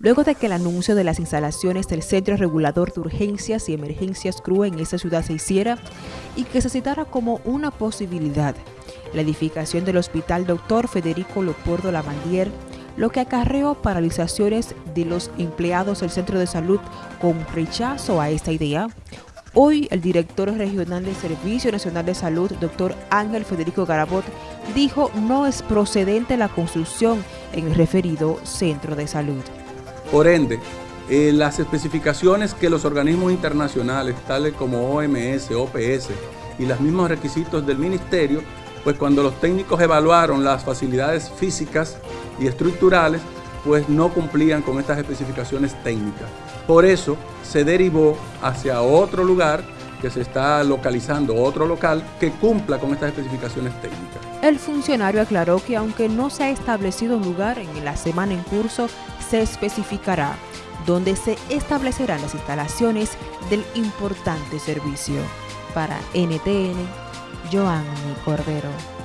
luego de que el anuncio de las instalaciones del Centro Regulador de Urgencias y Emergencias CRU en esta ciudad se hiciera y que se citara como una posibilidad la edificación del Hospital Dr. Federico Lopordo Lavandier, lo que acarreó paralizaciones de los empleados del centro de salud con rechazo a esta idea. Hoy el director regional del Servicio Nacional de Salud, doctor Ángel Federico Garabot, dijo no es procedente la construcción en el referido centro de salud. Por ende, eh, las especificaciones que los organismos internacionales, tales como OMS, OPS y los mismos requisitos del ministerio, pues cuando los técnicos evaluaron las facilidades físicas y estructurales, pues no cumplían con estas especificaciones técnicas. Por eso se derivó hacia otro lugar que se está localizando, otro local que cumpla con estas especificaciones técnicas. El funcionario aclaró que aunque no se ha establecido lugar en la semana en curso, se especificará donde se establecerán las instalaciones del importante servicio. Para NTN, Joanny Cordero.